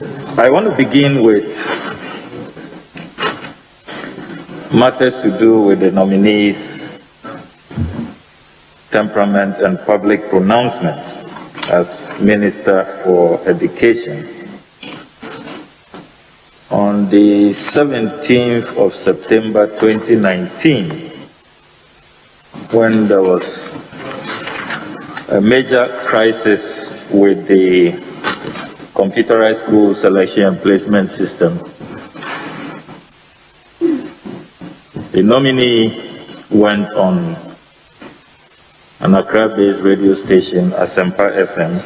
I want to begin with matters to do with the nominees' temperament and public pronouncements as Minister for Education. On the 17th of September 2019, when there was a major crisis with the computerized school selection and placement system, the nominee went on an Accra-based radio station, Asempa FM,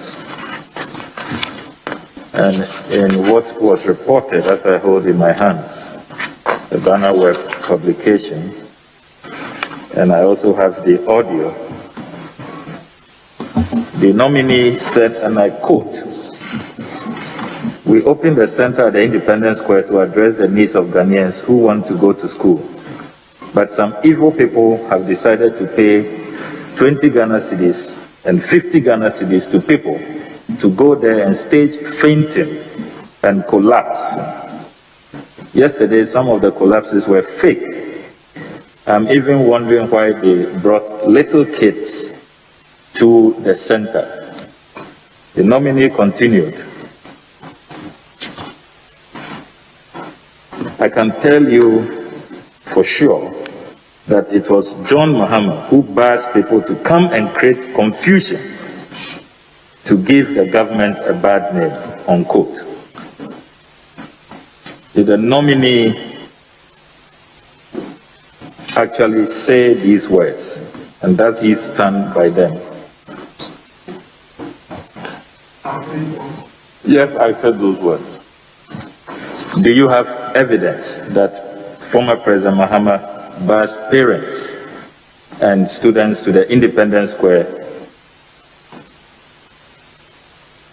and in what was reported, as I hold in my hands, the Ghana Web publication, and I also have the audio. The nominee said, and I quote, we opened the center at the Independence Square to address the needs of Ghanaians who want to go to school. But some evil people have decided to pay 20 Ghana cedis and 50 Ghana cedis to people to go there and stage fainting and collapse. Yesterday, some of the collapses were fake. I'm even wondering why they brought little kids to the center. The nominee continued. I can tell you for sure that it was John Mahama who bars people to come and create confusion to give the government a bad name, unquote. Did the nominee actually say these words? And does he stand by them? Yes, I said those words. Do you have evidence that former President Mahama bars parents and students to the Independence Square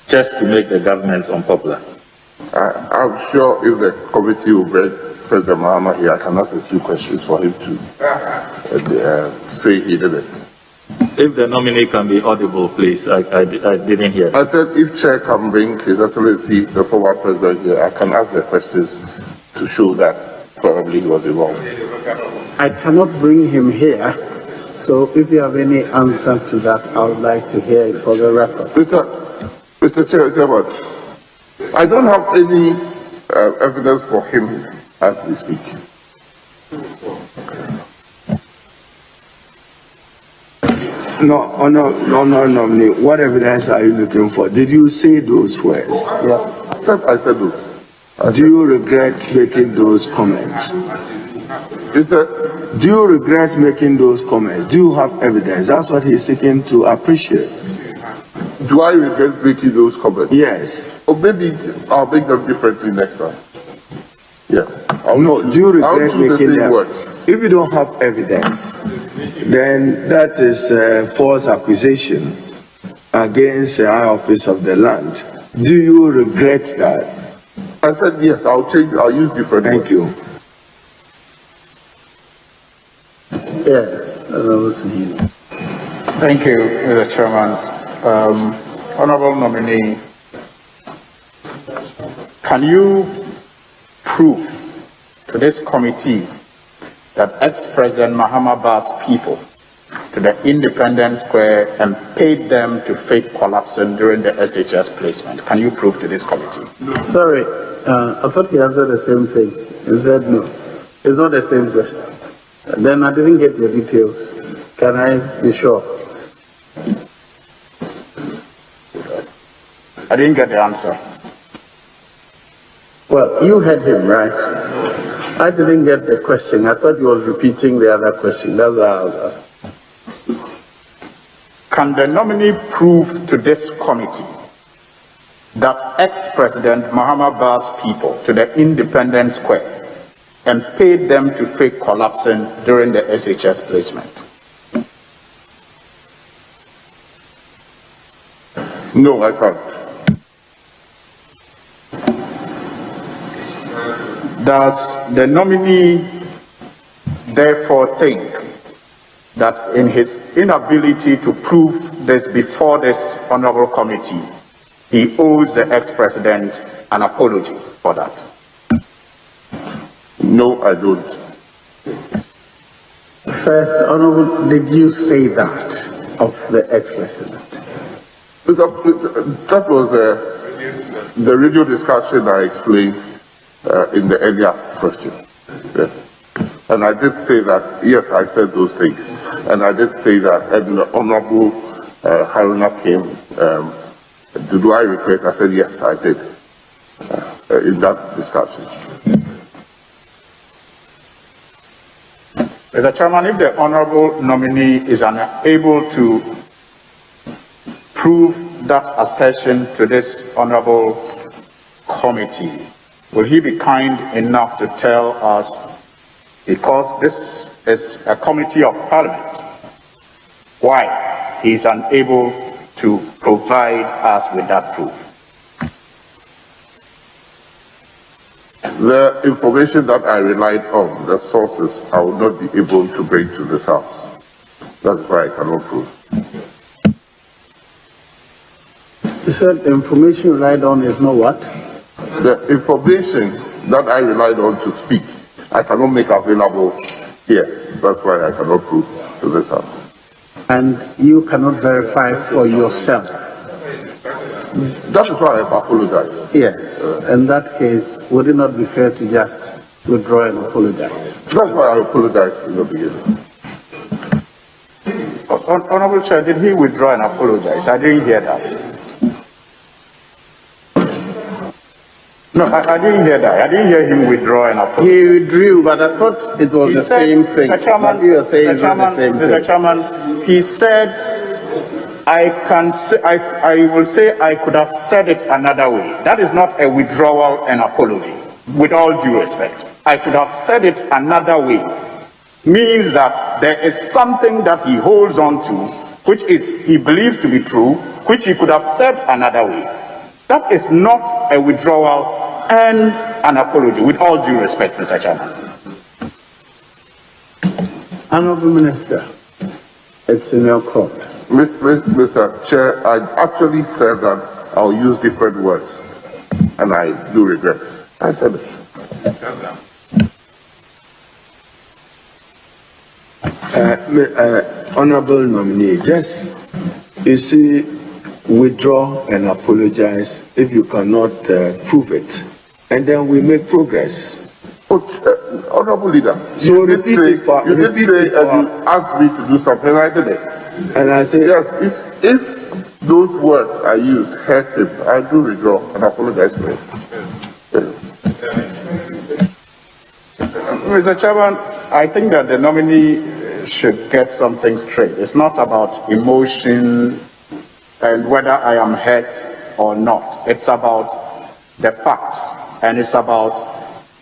just to make the government unpopular? I, am sure if the committee will bring President Mahama here, I can ask a few questions for him to uh, uh, say he did it. If the nominee can be audible, please. I, I, I, didn't hear. I said if Chair can bring His Excellency, the former President here, I can ask the questions to show that probably he was involved. I cannot bring him here, so if you have any answer to that, I would like to hear it for the record. Mr. Mr. Chair, I don't have any uh, evidence for him as we speak. No, oh, no, no, no, no, What evidence are you looking for? Did you say those words? Yeah, I said, I said those. Do you regret making those comments? Is that, Do you regret making those comments? Do you have evidence? That's what he's seeking to appreciate. Do I regret making those comments? Yes. Or maybe I'll make them differently next time. Yeah. I'll no, do you regret making the them? Words. If you don't have evidence, then that is a false accusation against the high office of the land. Do you regret that? I said yes. I'll change. I'll use different. Thank words. you. Yes, Thank you, Mr. Chairman. Um, honorable nominee, can you prove to this committee that ex-President Mahama Bas people to the Independence Square and paid them to fake collapsing during the SHS placement. Can you prove to this committee? No. Sorry, uh, I thought he answered the same thing. He said no. It's not the same question. Then I didn't get the details. Can I be sure? I didn't get the answer. Well, you heard him, right? I didn't get the question. I thought he was repeating the other question. That's why I was asking. Can the nominee prove to this committee that ex-president Mahama Bas people to the Independence Square and paid them to fake collapsing during the SHS placement? No, I can't. Does the nominee therefore think that in his inability to prove this before this honorable committee, he owes the ex-president an apology for that? No, I don't. First, Honorable, did you say that of the ex-president? That was the, the radio discussion I explained uh, in the earlier question. Yes. And I did say that, yes, I said those things. And I did say that, and the Honorable uh, Haruna came, um, do I regret? I said, yes, I did, uh, in that discussion. Mr. Chairman, if the honorable nominee is unable to prove that assertion to this honorable committee, will he be kind enough to tell us, because this is a committee of parliament, why he is unable to provide us with that proof? The information that I relied on, the sources, I will not be able to bring to this House. That's why I cannot prove. You said the information you relied on is not what? The information that I relied on to speak, I cannot make available here. That's why I cannot prove to this House. And you cannot verify for yourself? That is why I apologize. Yes. In that case, would it not be fair to just withdraw and apologize? That's why I apologize in the beginning. Honorable Chair, did he withdraw and apologize? I didn't hear that. No, I, I, didn't hear that. I didn't hear him withdraw and apologize. He withdrew, but I thought it was he the said, same thing. Mr. Chairman, you are saying Mr. Chairman, the same Mr. thing. Chairman, he said, I can say, I, I will say I could have said it another way. That is not a withdrawal and apology, with all due respect. I could have said it another way. Means that there is something that he holds on to, which is he believes to be true, which he could have said another way. That is not a withdrawal and an apology, with all due respect, Mr. Chairman. Honorable Minister, it's in your court. Mr. Chair, I actually said that I'll use different words, and I do regret. I said it. Uh, uh, honorable nominee, yes, you see, withdraw and apologize if you cannot uh, prove it and then we make progress. But, uh, honorable leader, so you did say, you did say and you asked me to do something, I did it. And I said, yes, if, if those words are used hurt him, I do withdraw and apologize for it. Mr. Chairman, I think that the nominee should get something straight. It's not about emotion and whether I am hurt or not. It's about the facts and it's about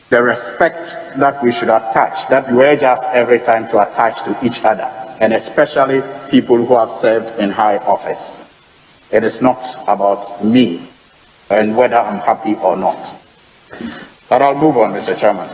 the respect that we should attach, that we urge us every time to attach to each other, and especially people who have served in high office. It is not about me and whether I'm happy or not. But I'll move on, Mr. Chairman.